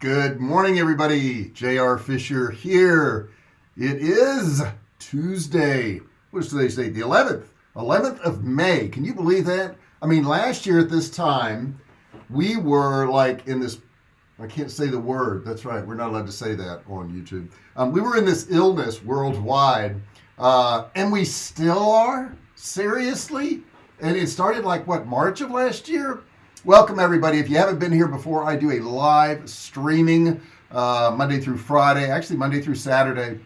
Good morning, everybody. JR Fisher here. It is Tuesday. What's today's date? The 11th. 11th of May. Can you believe that? I mean, last year at this time, we were like in this. I can't say the word. That's right. We're not allowed to say that on YouTube. Um, we were in this illness worldwide, uh, and we still are. Seriously? And it started like what March of last year welcome everybody. If you haven't been here before I do a live streaming uh, Monday through Friday actually Monday through Saturday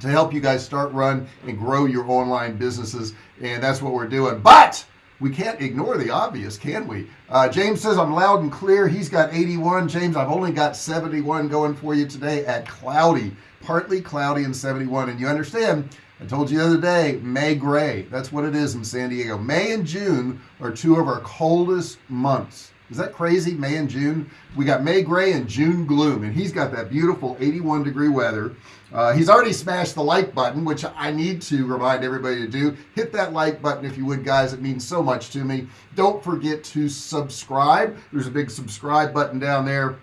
to help you guys start run and grow your online businesses and that's what we're doing. But we can't ignore the obvious can we? Uh, James says I'm loud and clear. He's got 81 James I've only got 71 going for you today at cloudy partly cloudy and 71 and you understand I told you the other day May gray. That's what it is in San Diego. May and June are two of our coldest months. Is that crazy? May and June? We got May gray and June gloom and he's got that beautiful 81 degree weather. Uh, he's already smashed the like button which I need to remind everybody to do. Hit that like button if you would guys. It means so much to me. Don't forget to subscribe. There's a big subscribe button down there.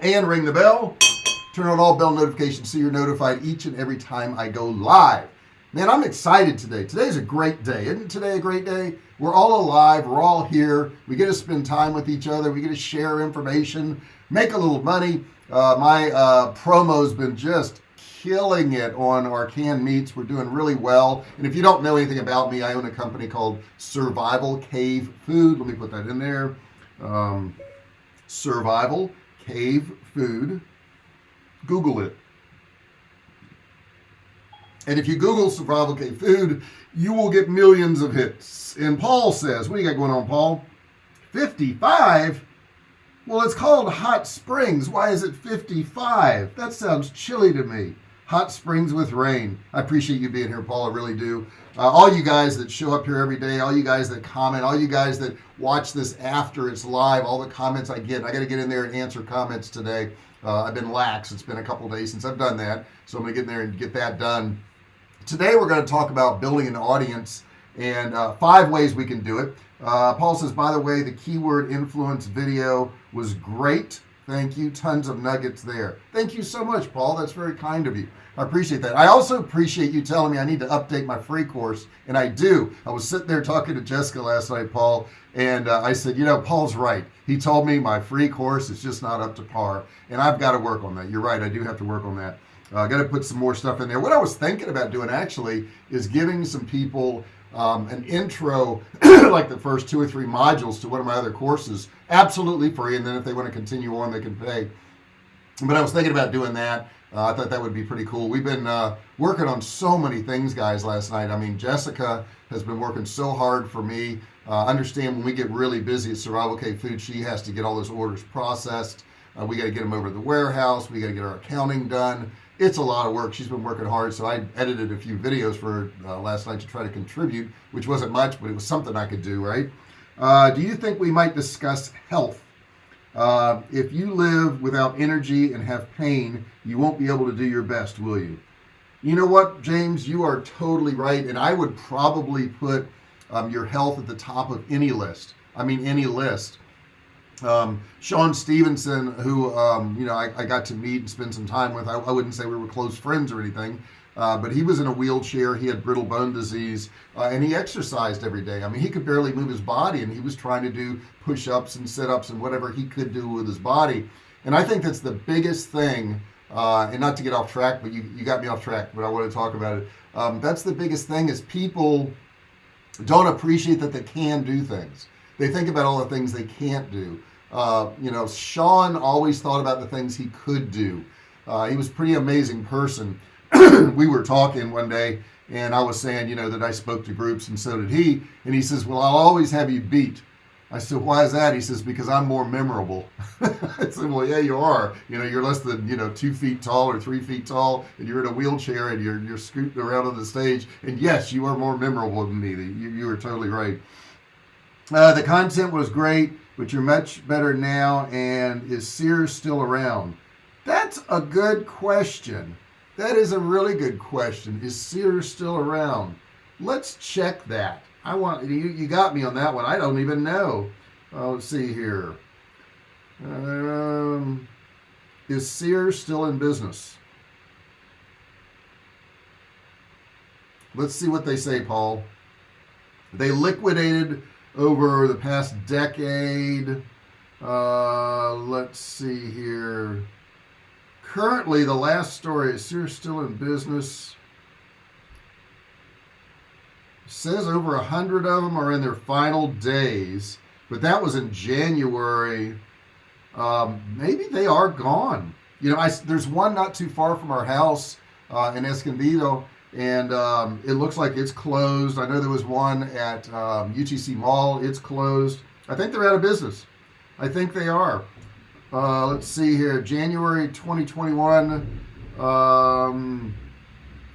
And ring the bell. Turn on all bell notifications so you're notified each and every time I go live man I'm excited today. Today's a great day. Isn't today a great day? We're all alive. We're all here. We get to spend time with each other. We get to share information make a little money. Uh, my uh, promo's been just killing it on our canned meats. We're doing really well. And if you don't know anything about me I own a company called survival cave food. Let me put that in there. Um, survival cave food. Google it and if you google survival cave food you will get millions of hits. And Paul says what do you got going on Paul? 55 well it's called hot springs. Why is it 55 that sounds chilly to me. Hot springs with rain. I appreciate you being here Paul. I really do. Uh, all you guys that show up here every day all you guys that comment all you guys that watch this after it's live all the comments I get I got to get in there and answer comments today. Uh, I've been lax. It's been a couple days since I've done that so I'm gonna get in there and get that done today we're going to talk about building an audience and uh, five ways we can do it. Uh, Paul says by the way the keyword influence video was great. Thank you. Tons of nuggets there. Thank you so much Paul. That's very kind of you. I appreciate that. I also appreciate you telling me I need to update my free course and I do. I was sitting there talking to Jessica last night Paul and uh, I said you know Paul's right. He told me my free course is just not up to par and I've got to work on that. You're right I do have to work on that uh, I got to put some more stuff in there. What I was thinking about doing actually is giving some people um, an intro like the first two or three modules to one of my other courses absolutely free and then if they want to continue on they can pay. But I was thinking about doing that. Uh, I thought that would be pretty cool. We've been uh, working on so many things guys last night. I mean Jessica has been working so hard for me. Uh, understand when we get really busy at Survival Cave Food she has to get all those orders processed. Uh, we got to get them over to the warehouse. We got to get our accounting done it's a lot of work. She's been working hard. So I edited a few videos for uh, last night to try to contribute which wasn't much but it was something I could do right? Uh, do you think we might discuss health? Uh, if you live without energy and have pain you won't be able to do your best will you? You know what James? You are totally right and I would probably put um, your health at the top of any list. I mean any list um, Sean Stephenson who um, you know I, I, got to meet and spend some time with. I, I wouldn't say we were close friends or anything uh, but he was in a wheelchair. He had brittle bone disease uh, and he exercised every day. I mean he could barely move his body and he was trying to do push-ups and sit-ups and whatever he could do with his body. And I think that's the biggest thing uh, and not to get off track but you, you got me off track but I want to talk about it. Um, that's the biggest thing is people don't appreciate that they can do things they think about all the things they can't do. Uh, you know Sean always thought about the things he could do. Uh, he was pretty amazing person. We were talking one day and I was saying you know that I spoke to groups and so did he. And he says well I'll always have you beat. I said why is that? He says because I'm more memorable. I said well yeah you are. You know you're less than you know two feet tall or three feet tall and you're in a wheelchair and you're you're scooting around on the stage. And yes you are more memorable than me. You, you are totally right uh, the content was great but you're much better now and is Sears still around? That's a good question. That is a really good question. Is Sears still around? Let's check that. I want you you got me on that one. I don't even know. Uh, let's see here. Um, is Sears still in business? Let's see what they say Paul. They liquidated over the past decade uh, let's see here. Currently the last story is Sears still in business? Says over a hundred of them are in their final days but that was in January. Um, maybe they are gone. You know I, there's one not too far from our house uh, in Escondido and um, it looks like it's closed. I know there was one at um, UTC Mall. It's closed. I think they're out of business. I think they are. Uh, let's see here. January 2021 um,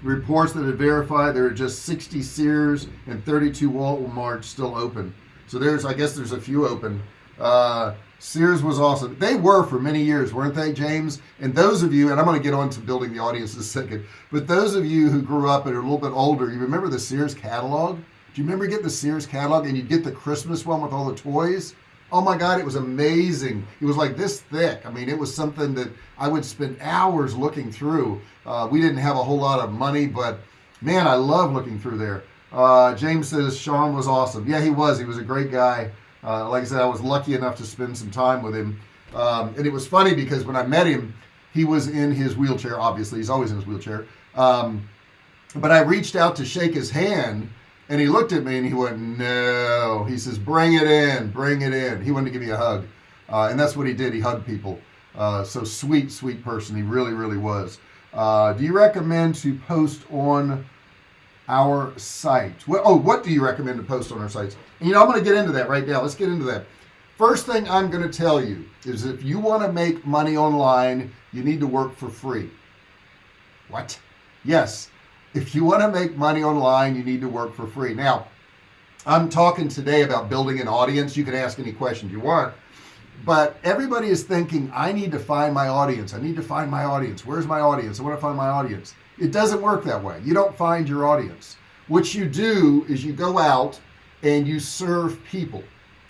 reports that had verified there are just 60 Sears and 32 Walmart still open. So there's I guess there's a few open. Uh, Sears was awesome. They were for many years weren't they James? And those of you and I'm going to get on to building the audience in a second but those of you who grew up and are a little bit older you remember the Sears catalog? Do you remember getting the Sears catalog and you'd get the Christmas one with all the toys? Oh my god it was amazing. It was like this thick. I mean it was something that I would spend hours looking through. Uh, we didn't have a whole lot of money but man I love looking through there. Uh, James says Sean was awesome. Yeah he was. He was a great guy uh, like I said I was lucky enough to spend some time with him. Um, and it was funny because when I met him he was in his wheelchair obviously. He's always in his wheelchair. Um, but I reached out to shake his hand and he looked at me and he went no. He says bring it in bring it in. He wanted to give me a hug. Uh, and that's what he did. He hugged people. Uh, so sweet sweet person. He really really was. Uh, do you recommend to post on our site. What, oh what do you recommend to post on our sites? And, you know I'm going to get into that right now. Let's get into that. First thing I'm going to tell you is if you want to make money online you need to work for free. What? Yes. If you want to make money online you need to work for free. Now I'm talking today about building an audience. You can ask any questions you want but everybody is thinking I need to find my audience. I need to find my audience. Where's my audience? I want to find my audience it doesn't work that way. You don't find your audience. What you do is you go out and you serve people.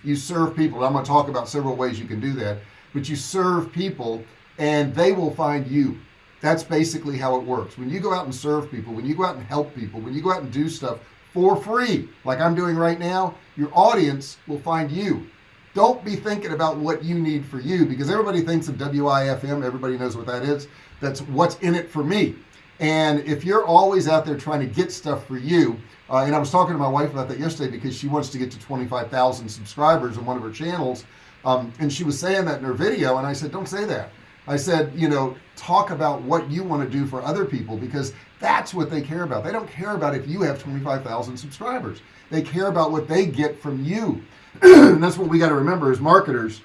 You serve people. I'm going to talk about several ways you can do that but you serve people and they will find you. That's basically how it works. When you go out and serve people when you go out and help people when you go out and do stuff for free like I'm doing right now your audience will find you. Don't be thinking about what you need for you because everybody thinks of WIFM everybody knows what that is. That's what's in it for me and if you're always out there trying to get stuff for you uh, and I was talking to my wife about that yesterday because she wants to get to 25,000 subscribers on one of her channels um, and she was saying that in her video and I said don't say that. I said you know talk about what you want to do for other people because that's what they care about. They don't care about if you have 25,000 subscribers. They care about what they get from you. And that's what we got to remember as marketers.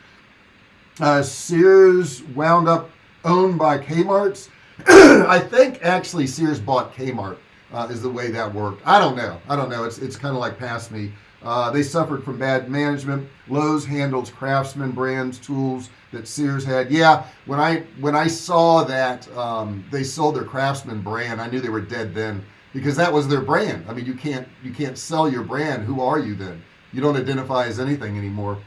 Uh, Sears wound up owned by Kmart's I think actually Sears bought Kmart uh, is the way that worked. I don't know. I don't know. It's it's kind of like past me. Uh, they suffered from bad management. Lowe's handles craftsman brands tools that Sears had. Yeah when I when I saw that um, they sold their craftsman brand I knew they were dead then because that was their brand. I mean you can't you can't sell your brand. Who are you then? You don't identify as anything anymore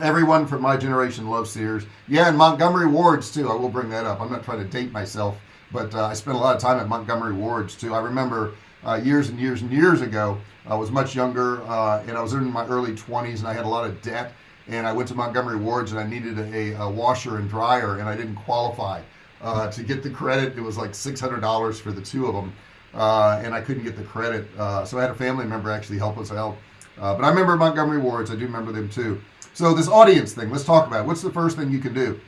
everyone from my generation loves Sears. Yeah and Montgomery Wards too. I will bring that up. I'm not trying to date myself but uh, I spent a lot of time at Montgomery Wards too. I remember uh, years and years and years ago I was much younger uh, and I was in my early 20s and I had a lot of debt and I went to Montgomery Wards and I needed a, a washer and dryer and I didn't qualify uh, to get the credit. It was like $600 for the two of them uh, and I couldn't get the credit uh, so I had a family member actually help us out but I remember Montgomery Wards. I do remember them too so this audience thing let's talk about it. what's the first thing you can do?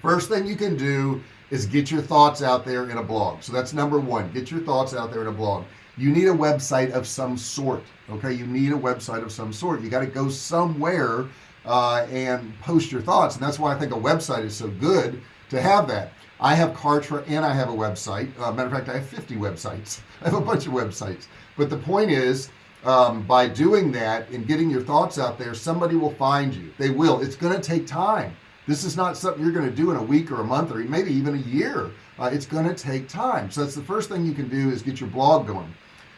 First thing you can do is get your thoughts out there in a blog. So that's number one get your thoughts out there in a blog. You need a website of some sort okay? You need a website of some sort. You got to go somewhere uh, and post your thoughts and that's why I think a website is so good to have that. I have Kartra and I have a website. Uh, matter of fact I have 50 websites. I have a bunch of websites. But the point is um, by doing that and getting your thoughts out there somebody will find you. They will. It's going to take time. This is not something you're going to do in a week or a month or maybe even a year. Uh, it's going to take time. So that's the first thing you can do is get your blog going.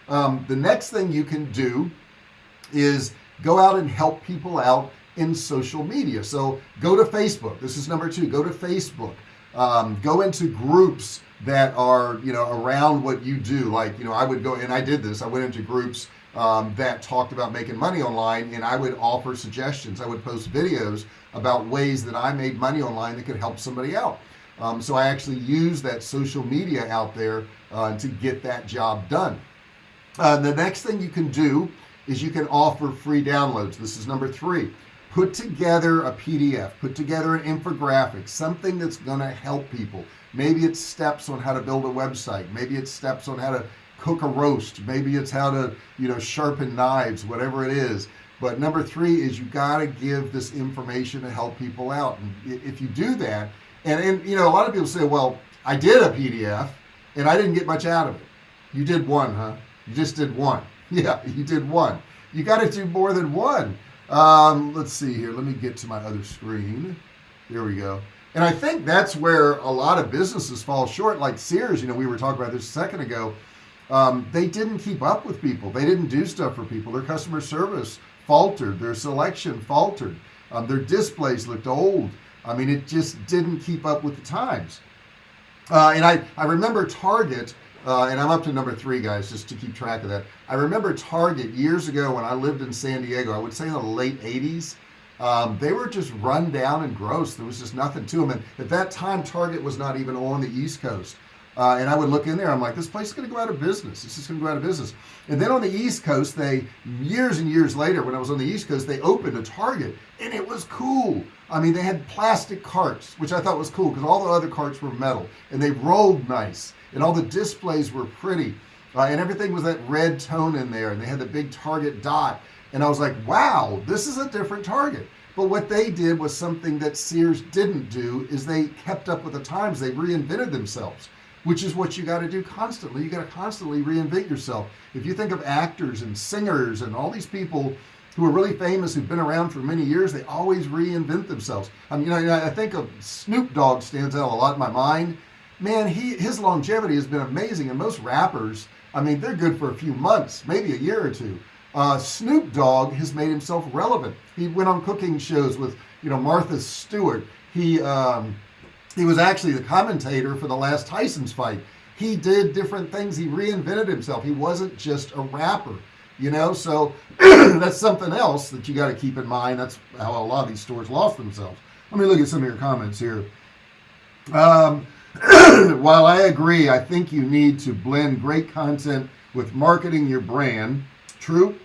Um, the next thing you can do is go out and help people out in social media. So go to Facebook. This is number two. Go to Facebook. Um, go into groups that are you know around what you do. Like you know I would go and I did this. I went into groups um, that talked about making money online and I would offer suggestions. I would post videos about ways that I made money online that could help somebody out. Um, so I actually use that social media out there uh, to get that job done. Uh, the next thing you can do is you can offer free downloads. This is number three put together a PDF put together an infographic something that's gonna help people. Maybe it's steps on how to build a website. Maybe it's steps on how to cook a roast. Maybe it's how to you know sharpen knives whatever it is. But number three is you got to give this information to help people out. And if you do that and and you know a lot of people say well I did a PDF and I didn't get much out of it. You did one huh? You just did one. Yeah you did one. You got to do more than one um, let's see here. Let me get to my other screen. There we go. And I think that's where a lot of businesses fall short like Sears you know we were talking about this a second ago. Um, they didn't keep up with people. They didn't do stuff for people. Their customer service faltered. Their selection faltered. Um, their displays looked old. I mean it just didn't keep up with the times. Uh, and I I remember Target uh, and I'm up to number three guys just to keep track of that. I remember Target years ago when I lived in San Diego I would say in the late 80s um, they were just run down and gross. There was just nothing to them and at that time Target was not even on the East Coast. Uh, and I would look in there I'm like this place is gonna go out of business. This is gonna go out of business. And then on the East Coast they years and years later when I was on the East Coast they opened a Target and it was cool. I mean they had plastic carts which I thought was cool because all the other carts were metal and they rolled nice and all the displays were pretty uh, and everything was that red tone in there and they had the big target dot. And I was like wow this is a different target. But what they did was something that Sears didn't do is they kept up with the times. They reinvented themselves which is what you got to do constantly. You got to constantly reinvent yourself. If you think of actors and singers and all these people who are really famous who've been around for many years they always reinvent themselves. I mean I think of Snoop Dogg stands out a lot in my mind man he his longevity has been amazing and most rappers I mean they're good for a few months maybe a year or two. Uh, Snoop Dogg has made himself relevant. He went on cooking shows with you know Martha Stewart. He um, he was actually the commentator for the last Tyson's fight. He did different things. He reinvented himself. He wasn't just a rapper you know? So that's something else that you got to keep in mind. That's how a lot of these stores lost themselves. Let me look at some of your comments here. Um, while I agree I think you need to blend great content with marketing your brand. True.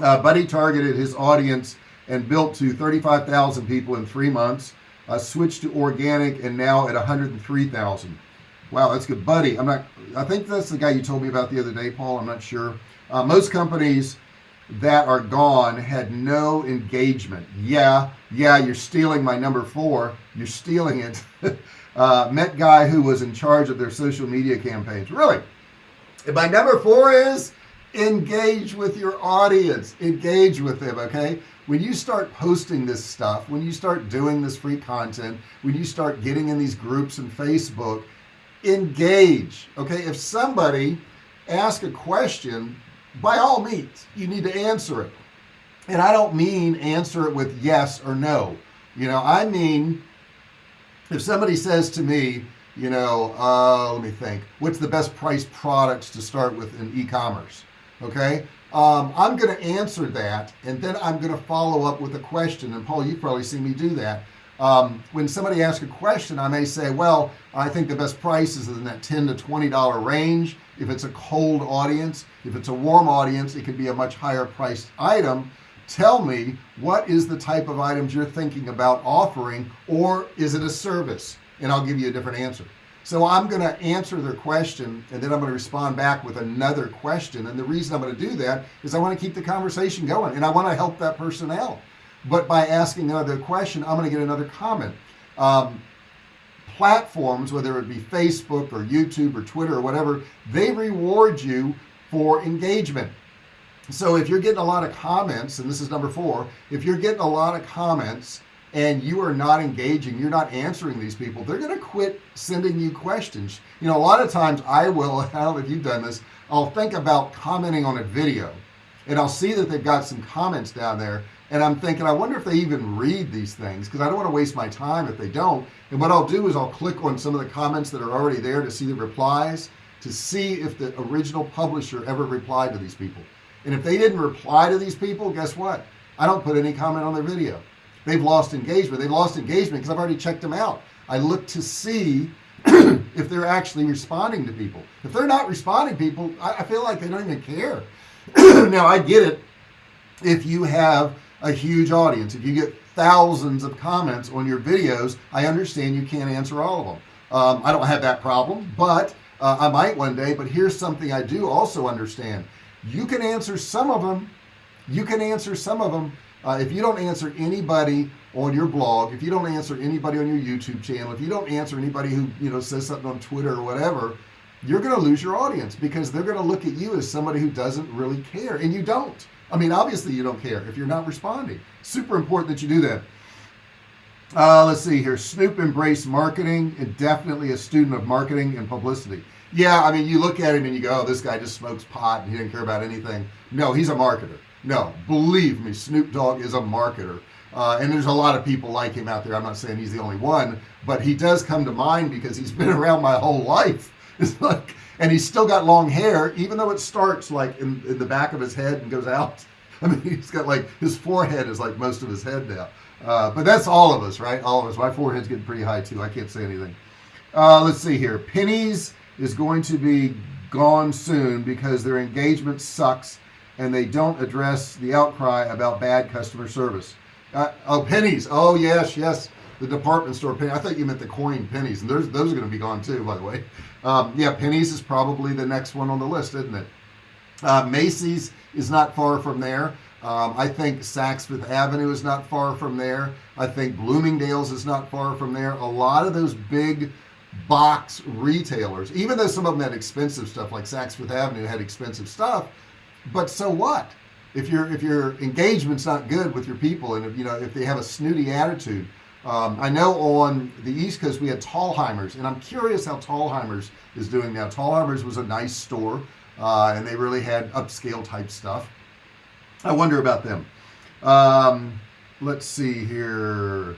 Uh, Buddy targeted his audience and built to 35,000 people in three months. Uh, switched to organic and now at 103,000 wow that's good. Buddy I'm not I think that's the guy you told me about the other day Paul. I'm not sure. Uh, most companies that are gone had no engagement. Yeah yeah you're stealing my number four. You're stealing it. Uh, met guy who was in charge of their social media campaigns. Really? And my number four is engage with your audience. Engage with them okay? When you start posting this stuff when you start doing this free content when you start getting in these groups and Facebook engage okay? If somebody ask a question by all means you need to answer it. And I don't mean answer it with yes or no. You know I mean if somebody says to me you know uh, let me think what's the best price products to start with in e-commerce? Okay? Um, I'm going to answer that and then I'm going to follow up with a question. And Paul you've probably seen me do that um, when somebody asks a question I may say well I think the best price is in that 10 to 20 dollar range. If it's a cold audience if it's a warm audience it could be a much higher priced item. Tell me what is the type of items you're thinking about offering or is it a service? And I'll give you a different answer. So I'm going to answer their question and then I'm going to respond back with another question. And the reason I'm going to do that is I want to keep the conversation going and I want to help that person out but by asking another question I'm going to get another comment. Um, platforms whether it be Facebook or YouTube or Twitter or whatever they reward you for engagement. So if you're getting a lot of comments and this is number four if you're getting a lot of comments and you are not engaging you're not answering these people they're going to quit sending you questions. You know a lot of times I will I don't know if you've done this I'll think about commenting on a video and I'll see that they've got some comments down there and I'm thinking I wonder if they even read these things because I don't want to waste my time if they don't. And what I'll do is I'll click on some of the comments that are already there to see the replies to see if the original publisher ever replied to these people. And if they didn't reply to these people guess what? I don't put any comment on their video. They've lost engagement. They lost engagement because I've already checked them out. I look to see if they're actually responding to people. If they're not responding to people I, I feel like they don't even care. Now I get it if you have a huge audience. If you get thousands of comments on your videos I understand you can't answer all of them. Um, I don't have that problem but uh, I might one day but here's something I do also understand. You can answer some of them you can answer some of them uh, if you don't answer anybody on your blog if you don't answer anybody on your YouTube channel if you don't answer anybody who you know says something on Twitter or whatever you're gonna lose your audience because they're gonna look at you as somebody who doesn't really care and you don't I mean obviously you don't care if you're not responding. Super important that you do that. Uh, let's see here. Snoop embrace marketing and definitely a student of marketing and publicity. Yeah I mean you look at him and you go oh, this guy just smokes pot and he didn't care about anything. No he's a marketer. No believe me Snoop Dogg is a marketer. Uh, and there's a lot of people like him out there. I'm not saying he's the only one but he does come to mind because he's been around my whole life. It's like and he's still got long hair even though it starts like in, in the back of his head and goes out. I mean he's got like his forehead is like most of his head now. Uh, but that's all of us right? All of us. My forehead's getting pretty high too. I can't say anything. Uh, let's see here. Pennies is going to be gone soon because their engagement sucks and they don't address the outcry about bad customer service. Uh, oh pennies. Oh yes yes. The department store Penney. I thought you meant the coin pennies. And those those are going to be gone too by the way um, yeah Penney's is probably the next one on the list isn't it? Uh, Macy's is not far from there. Um, I think Saks Fifth Avenue is not far from there. I think Bloomingdale's is not far from there. A lot of those big box retailers even though some of them had expensive stuff like Saks Fifth Avenue had expensive stuff but so what? If your if your engagement's not good with your people and if you know if they have a snooty attitude um, I know on the East Coast we had Thalhimers and I'm curious how Thalhimers is doing now. Thalhimers was a nice store uh, and they really had upscale type stuff. I wonder about them. Um, let's see here.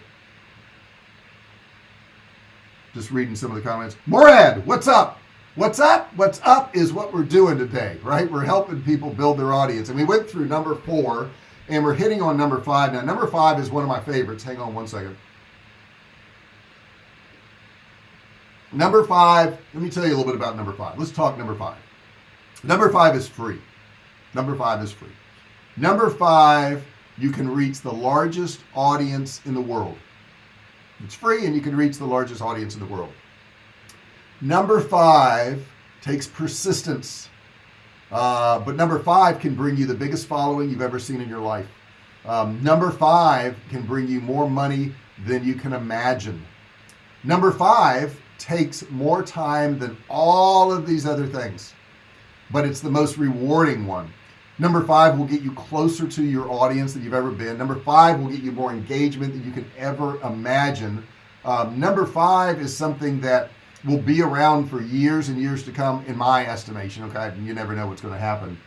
Just reading some of the comments. Morad what's up? What's up? What's up is what we're doing today right? We're helping people build their audience. And we went through number four and we're hitting on number five. Now number five is one of my favorites. Hang on one second number five let me tell you a little bit about number five. Let's talk number five. Number five is free. Number five is free. Number five you can reach the largest audience in the world. It's free and you can reach the largest audience in the world. Number five takes persistence. Uh, but number five can bring you the biggest following you've ever seen in your life. Um, number five can bring you more money than you can imagine. Number five takes more time than all of these other things but it's the most rewarding one. Number five will get you closer to your audience than you've ever been. Number five will get you more engagement than you can ever imagine. Um, number five is something that will be around for years and years to come in my estimation okay? You never know what's going to happen.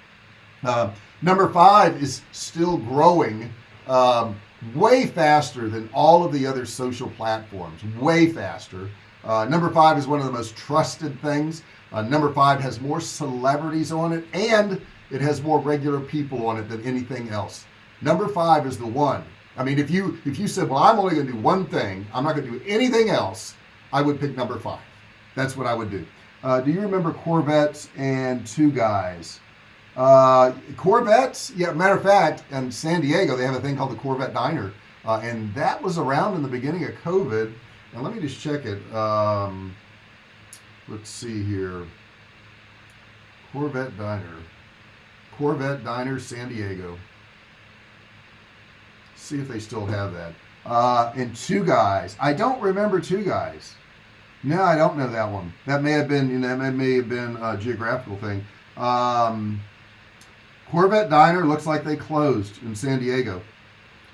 Uh, number five is still growing um, way faster than all of the other social platforms way faster uh, number five is one of the most trusted things. Uh, number five has more celebrities on it and it has more regular people on it than anything else. Number five is the one. I mean if you if you said well I'm only gonna do one thing I'm not gonna do anything else I would pick number five. That's what I would do. Uh, do you remember Korvettes and two guys? Uh, Corvettes? Yeah matter of fact in San Diego they have a thing called the Corvette Diner. Uh, and that was around in the beginning of COVID and let me just check it um, let's see here. Corvette Diner. Corvette Diner San Diego. See if they still have that. Uh, and two guys. I don't remember two guys. No I don't know that one. That may have been you know that may have been a geographical thing. Um, Corvette Diner looks like they closed in San Diego.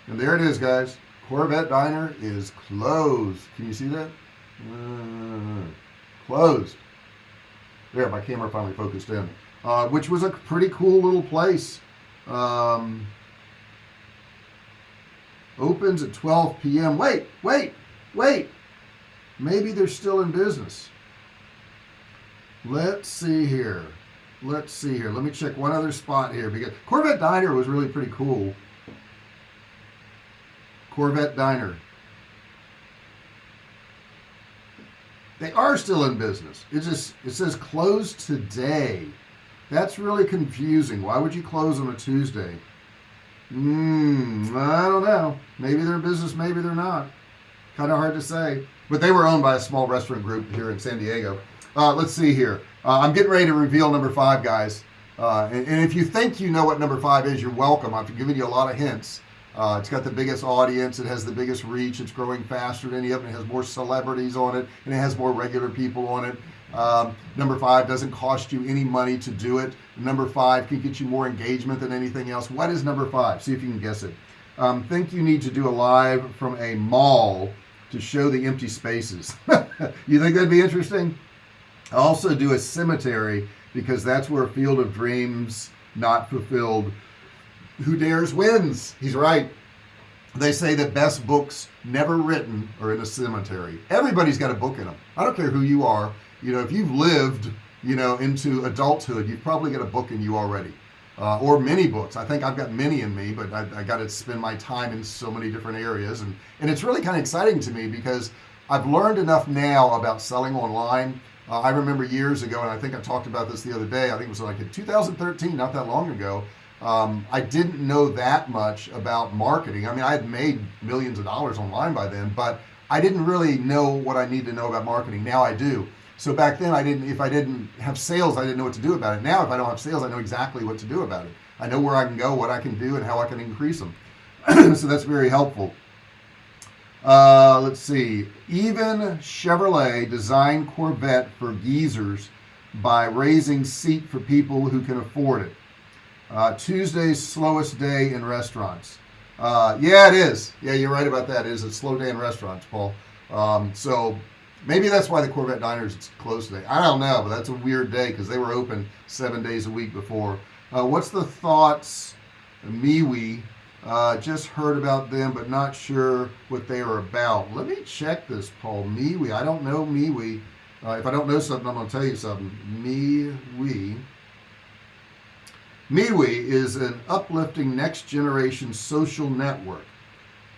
And there it is guys Corvette Diner is closed can you see that uh, closed there my camera finally focused in uh, which was a pretty cool little place um, opens at 12 p.m. Wait, wait, wait. Maybe they're still in business. Let's see here. Let's see here. Let me check one other spot here because Corvette Diner was really pretty cool. Corvette Diner. They are still in business. It just it says closed today. That's really confusing. Why would you close on a Tuesday? Hmm, I don't know. Maybe they're in business, maybe they're not. Kind of hard to say. But they were owned by a small restaurant group here in San Diego. Uh, let's see here. Uh, I'm getting ready to reveal number five, guys. Uh, and, and, if you think you know what number five is, you're welcome. I've given you a lot of hints. Uh, it's got the biggest audience. It has the biggest reach. It's growing faster than any of them. It has more celebrities on it, and it has more regular people on it. Um, number five doesn't cost you any money to do it. Number five can get you more engagement than anything else. What is number five? See if you can guess it. Um, think you need to do a live from a mall to show the empty spaces. you think that'd be interesting? Also do a cemetery because that's where Field of Dreams not fulfilled who dares wins. He's right. They say that best books never written are in a cemetery. Everybody's got a book in them I don't care who you are. You know if you've lived you know into adulthood you've probably got a book in you already. Uh, or many books. I think I've got many in me but I, I got to spend my time in so many different areas. And and it's really kind of exciting to me because I've learned enough now about selling online. Uh, I remember years ago and I think I talked about this the other day I think it was like in 2013 not that long ago um, I didn't know that much about marketing. I mean I had made millions of dollars online by then but I didn't really know what I need to know about marketing. Now I do. So back then I didn't if I didn't have sales I didn't know what to do about it. Now if I don't have sales I know exactly what to do about it. I know where I can go what I can do and how I can increase them so that's very helpful. Uh, let's see. Even Chevrolet designed Corvette for geezers by raising seat for people who can afford it uh, Tuesday's slowest day in restaurants. Uh, yeah it is. Yeah you're right about that. It is a slow day in restaurants Paul. Um, so maybe that's why the Corvette diners is closed today. I don't know but that's a weird day because they were open seven days a week before. Uh, what's the thoughts MeWe? Uh, just heard about them but not sure what they are about. Let me check this Paul. MeWe. I don't know MeWe. Uh, if I don't know something I'm gonna tell you something. MeWe MeWe is an uplifting next generation social network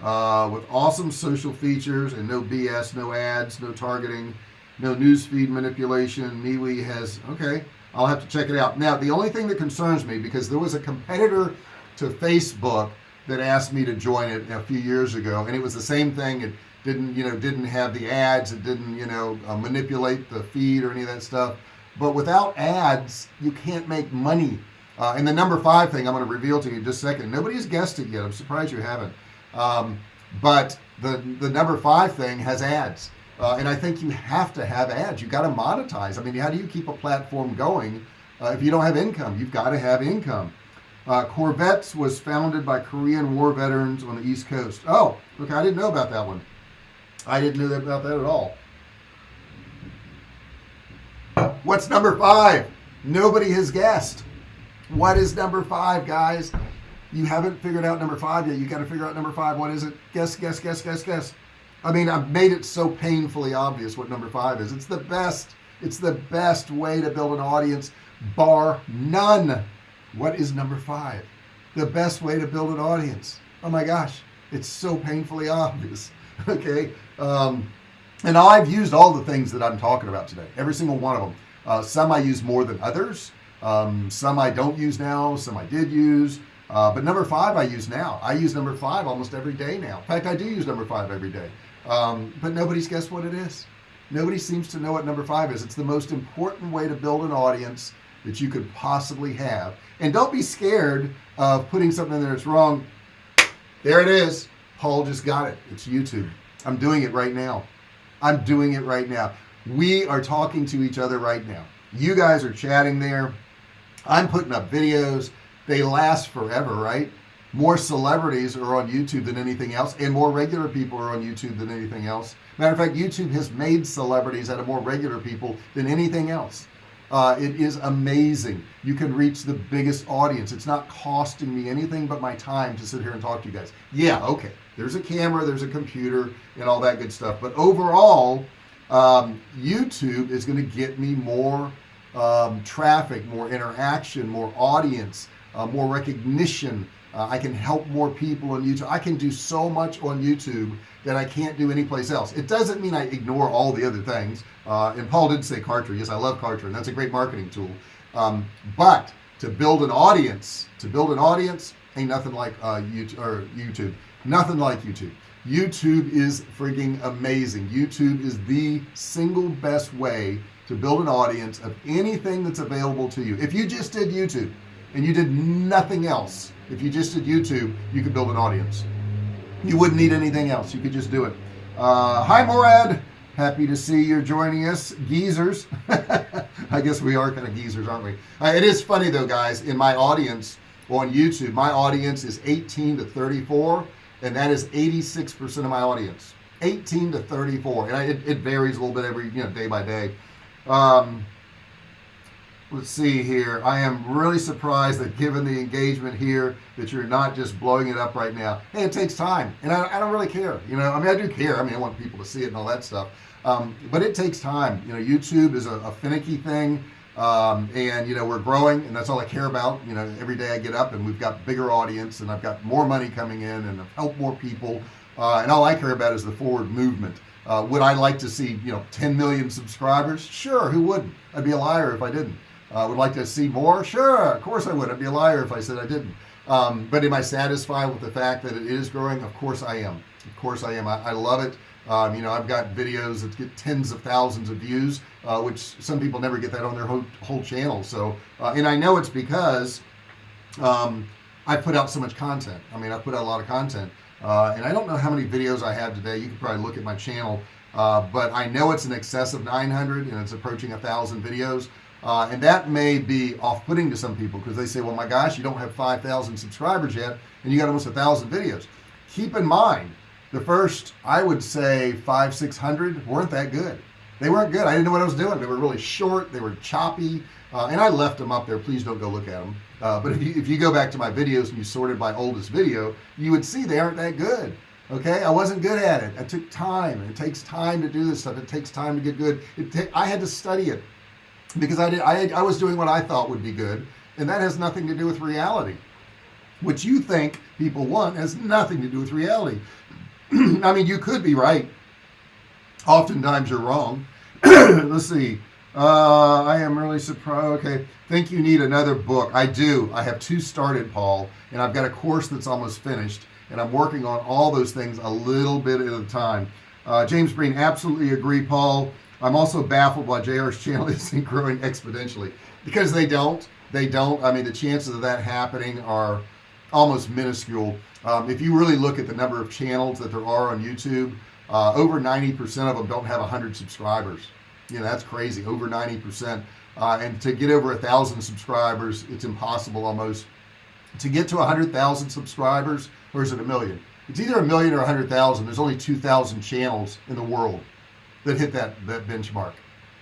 uh, with awesome social features and no BS no ads no targeting no newsfeed manipulation. MeWe has okay I'll have to check it out. Now the only thing that concerns me because there was a competitor to Facebook that asked me to join it a few years ago and it was the same thing. It didn't you know didn't have the ads. It didn't you know uh, manipulate the feed or any of that stuff. But without ads you can't make money uh, and the number five thing I'm going to reveal to you just a second. Nobody's guessed it yet. I'm surprised you haven't. Um, but the the number five thing has ads. Uh, and I think you have to have ads. You got to monetize. I mean how do you keep a platform going uh, if you don't have income? You've got to have income. Uh, Korvettes was founded by Korean war veterans on the East Coast. Oh okay I didn't know about that one. I didn't know about that at all. What's number five? Nobody has guessed what is number five guys? You haven't figured out number five yet. You got to figure out number five. What is it? Guess guess guess guess guess. I mean I've made it so painfully obvious what number five is. It's the best. It's the best way to build an audience bar none. What is number five? The best way to build an audience. Oh my gosh it's so painfully obvious okay? Um, and I've used all the things that I'm talking about today every single one of them. Uh, some I use more than others um, some I don't use now some I did use uh, but number five I use now. I use number five almost every day now. In fact I do use number five every day. Um, but nobody's guessed what it is. Nobody seems to know what number five is. It's the most important way to build an audience that you could possibly have. And don't be scared of putting something in there that's wrong. There it is. Paul just got it. It's YouTube. I'm doing it right now. I'm doing it right now. We are talking to each other right now. You guys are chatting there I'm putting up videos. They last forever right? More celebrities are on YouTube than anything else and more regular people are on YouTube than anything else. Matter of fact YouTube has made celebrities out of more regular people than anything else. Uh, it is amazing. You can reach the biggest audience. It's not costing me anything but my time to sit here and talk to you guys. Yeah okay. There's a camera there's a computer and all that good stuff. But overall um, YouTube is going to get me more um, traffic more interaction more audience uh, more recognition. Uh, I can help more people on YouTube. I can do so much on YouTube that I can't do anyplace else. It doesn't mean I ignore all the other things. Uh, and Paul did say Kartra. Yes I love Kartra and that's a great marketing tool. Um, but to build an audience to build an audience ain't nothing like uh, YouTube or YouTube. Nothing like YouTube. YouTube is freaking amazing. YouTube is the single best way to build an audience of anything that's available to you. If you just did YouTube and you did nothing else if you just did YouTube you could build an audience. You wouldn't need anything else. You could just do it. Uh, hi Morad. Happy to see you're joining us. Geezers. I guess we are kind of geezers aren't we? Uh, it is funny though guys. In my audience on YouTube my audience is 18 to 34 and that is 86% of my audience. 18 to 34 and I, it, it, varies a little bit every you know day by day um, let's see here. I am really surprised that given the engagement here that you're not just blowing it up right now. Hey it takes time and I, I don't really care you know? I mean I do care. I mean I want people to see it and all that stuff. Um, but it takes time. You know YouTube is a, a finicky thing um, and you know we're growing and that's all I care about. You know every day I get up and we've got bigger audience and I've got more money coming in and I've helped more people. Uh, and all I care about is the forward movement uh, would I like to see you know 10 million subscribers? Sure who wouldn't? I'd be a liar if I didn't. Uh, would like to see more? Sure of course I would. I'd be a liar if I said I didn't. Um, but am I satisfied with the fact that it is growing? Of course I am. Of course I am. I, I love it. Um, you know I've got videos that get tens of thousands of views uh, which some people never get that on their whole, whole channel. So uh, and I know it's because um, I put out so much content. I mean I put out a lot of content uh, and I don't know how many videos I have today. You can probably look at my channel. Uh, but I know it's in excess of 900 and it's approaching a thousand videos. Uh, and that may be off-putting to some people because they say well my gosh you don't have 5,000 subscribers yet and you got almost a thousand videos. Keep in mind the first I would say five six hundred weren't that good. They weren't good. I didn't know what I was doing. They were really short. They were choppy. Uh, and I left them up there. Please don't go look at them uh, but if you if you go back to my videos and you sorted by oldest video you would see they aren't that good okay? I wasn't good at it. I took time it takes time to do this stuff. It takes time to get good. It I had to study it because I did I, I was doing what I thought would be good and that has nothing to do with reality. What you think people want has nothing to do with reality. I mean you could be right. Oftentimes you're wrong. Let's see uh, I am really surprised. Okay think you need another book. I do. I have two started Paul and I've got a course that's almost finished and I'm working on all those things a little bit at a time. Uh, James Green absolutely agree Paul. I'm also baffled why JR's channel isn't growing exponentially. Because they don't. They don't. I mean the chances of that happening are almost minuscule. Um, if you really look at the number of channels that there are on YouTube uh, over 90% of them don't have 100 subscribers you know that's crazy. Over 90% uh, and to get over a thousand subscribers it's impossible almost. To get to a hundred thousand subscribers or is it a million? It's either a million or a hundred thousand. There's only 2,000 channels in the world that hit that that benchmark.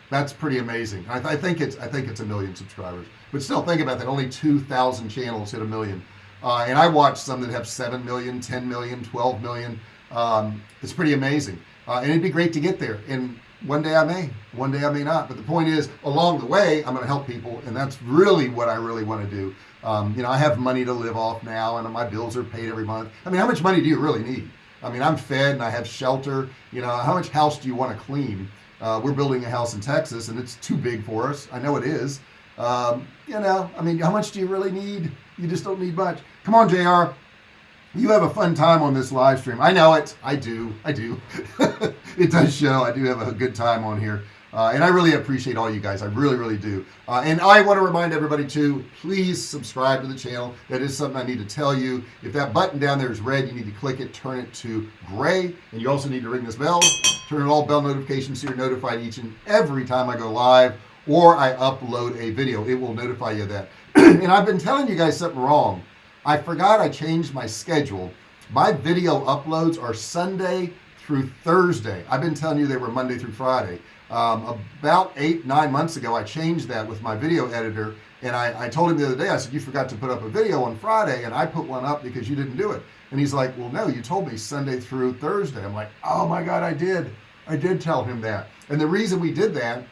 That's pretty amazing. I, th I, think it's I think it's a million subscribers. But still think about that. Only 2,000 channels hit a million. Uh, and I watch some that have 7 million 10 million 12 million. Um, it's pretty amazing. Uh, and it'd be great to get there. And one day I may one day I may not. But the point is along the way I'm gonna help people and that's really what I really want to do. Um, you know I have money to live off now and my bills are paid every month. I mean how much money do you really need? I mean I'm fed and I have shelter. You know how much house do you want to clean? Uh, we're building a house in Texas and it's too big for us. I know it is. Um, you know I mean how much do you really need? You just don't need much. Come on JR you have a fun time on this live stream. I know it. I do. I do. It does show. I do have a good time on here. Uh, and I really appreciate all you guys. I really really do. Uh, and I want to remind everybody to please subscribe to the channel. That is something I need to tell you. If that button down there is red you need to click it turn it to gray. And you also need to ring this bell. Turn on all bell notifications so you're notified each and every time I go live or I upload a video. It will notify you that. And I've been telling you guys something wrong I forgot I changed my schedule my video uploads are Sunday through Thursday. I've been telling you they were Monday through Friday. Um, about eight, nine months ago, I changed that with my video editor. And I, I told him the other day, I said, you forgot to put up a video on Friday. And I put one up because you didn't do it. And he's like, well, no, you told me Sunday through Thursday. I'm like, oh my God, I did. I did tell him that. And the reason we did that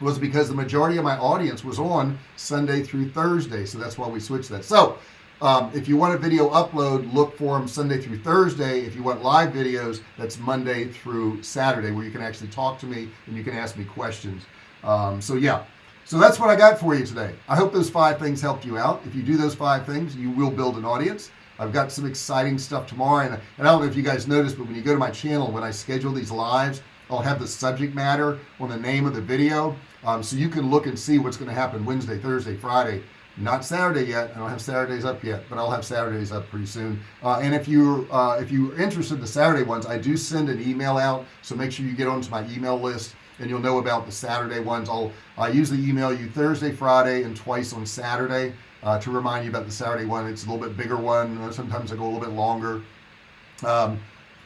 was because the majority of my audience was on Sunday through Thursday. So that's why we switched that. So um, if you want a video upload, look for them Sunday through Thursday. If you want live videos, that's Monday through Saturday where you can actually talk to me and you can ask me questions. Um, so yeah, so that's what I got for you today. I hope those five things helped you out. If you do those five things, you will build an audience. I've got some exciting stuff tomorrow. And, and I don't know if you guys noticed, but when you go to my channel, when I schedule these lives, I'll have the subject matter on the name of the video. Um, so you can look and see what's going to happen Wednesday, Thursday, Friday, not Saturday yet. I don't have Saturdays up yet, but I'll have Saturdays up pretty soon. Uh, and if you uh, if you're interested in the Saturday ones, I do send an email out. So make sure you get onto my email list and you'll know about the Saturday ones. I'll I usually email you Thursday, Friday, and twice on Saturday uh, to remind you about the Saturday one. It's a little bit bigger one. Sometimes I go a little bit longer. Um,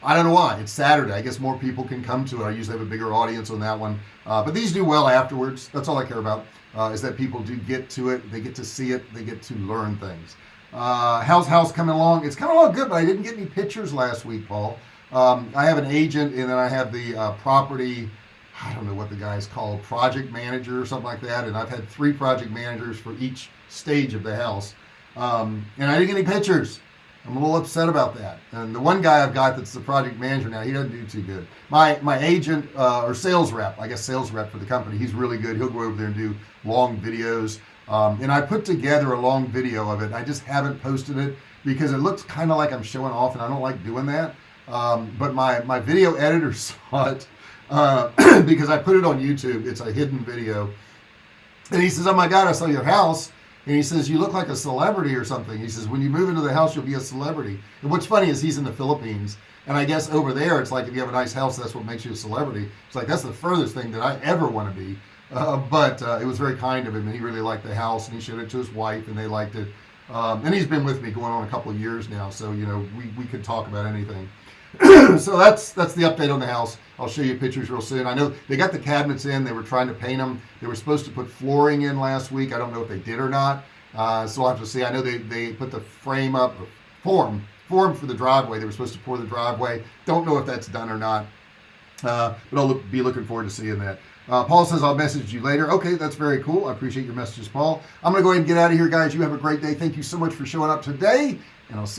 I don't know why it's Saturday I guess more people can come to it I usually have a bigger audience on that one uh, but these do well afterwards that's all I care about uh, is that people do get to it they get to see it they get to learn things. Uh, how's house coming along? It's coming along good but I didn't get any pictures last week Paul. Um, I have an agent and then I have the uh, property I don't know what the guy's called project manager or something like that and I've had three project managers for each stage of the house. Um, and I didn't get any pictures I'm a little upset about that. And the one guy I've got that's the project manager now he doesn't do too good. My my agent uh, or sales rep I guess sales rep for the company he's really good. He'll go over there and do long videos. Um, and I put together a long video of it. I just haven't posted it because it looks kind of like I'm showing off and I don't like doing that. Um, but my my video editor saw it uh, because I put it on YouTube. It's a hidden video. And he says oh my god I saw your house and he says you look like a celebrity or something. He says when you move into the house you'll be a celebrity. And what's funny is he's in the Philippines. And I guess over there it's like if you have a nice house that's what makes you a celebrity. It's like that's the furthest thing that I ever want to be. Uh, but uh, it was very kind of him and he really liked the house and he showed it to his wife and they liked it. Um, and he's been with me going on a couple of years now so you know we, we could talk about anything so that's that's the update on the house. I'll show you pictures real soon. I know they got the cabinets in. They were trying to paint them they were supposed to put flooring in last week. I don't know if they did or not. Uh, so I'll have to see. I know they, they put the frame up form form for the driveway. They were supposed to pour the driveway. Don't know if that's done or not uh, but I'll look, be looking forward to seeing that. Uh, Paul says I'll message you later. Okay that's very cool. I appreciate your messages Paul. I'm gonna go ahead and get out of here guys. You have a great day. Thank you so much for showing up today and I'll see